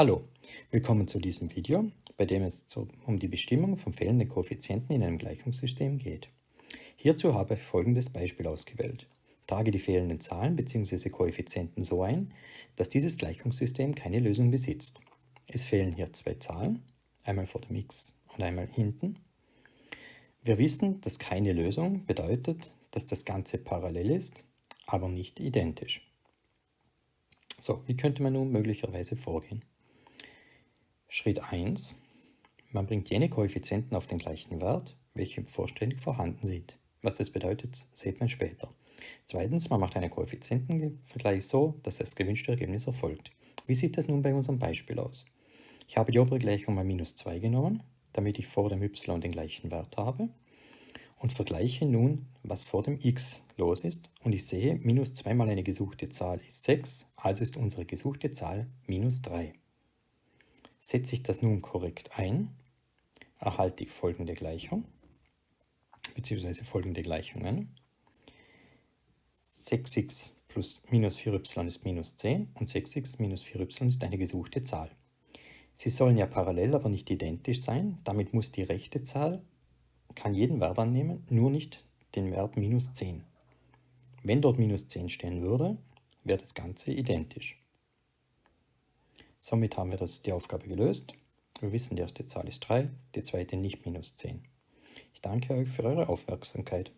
Hallo, willkommen zu diesem Video, bei dem es um die Bestimmung von fehlenden Koeffizienten in einem Gleichungssystem geht. Hierzu habe ich folgendes Beispiel ausgewählt. Trage die fehlenden Zahlen bzw. Koeffizienten so ein, dass dieses Gleichungssystem keine Lösung besitzt. Es fehlen hier zwei Zahlen, einmal vor dem x und einmal hinten. Wir wissen, dass keine Lösung bedeutet, dass das Ganze parallel ist, aber nicht identisch. So, wie könnte man nun möglicherweise vorgehen? Schritt 1. Man bringt jene Koeffizienten auf den gleichen Wert, welche vollständig vorhanden sind. Was das bedeutet, sieht man später. Zweitens, man macht einen Koeffizientenvergleich so, dass das gewünschte Ergebnis erfolgt. Wie sieht das nun bei unserem Beispiel aus? Ich habe die obere Gleichung mal minus 2 genommen, damit ich vor dem y den gleichen Wert habe und vergleiche nun, was vor dem x los ist und ich sehe, minus 2 mal eine gesuchte Zahl ist 6, also ist unsere gesuchte Zahl minus 3. Setze ich das nun korrekt ein, erhalte ich folgende Gleichung, beziehungsweise folgende Gleichungen. 6x plus minus 4y ist minus 10 und 6x minus 4y ist eine gesuchte Zahl. Sie sollen ja parallel, aber nicht identisch sein. Damit muss die rechte Zahl, kann jeden Wert annehmen, nur nicht den Wert minus 10. Wenn dort minus 10 stehen würde, wäre das Ganze identisch. Somit haben wir das, die Aufgabe gelöst. Wir wissen, die erste Zahl ist 3, die zweite nicht minus 10. Ich danke euch für eure Aufmerksamkeit.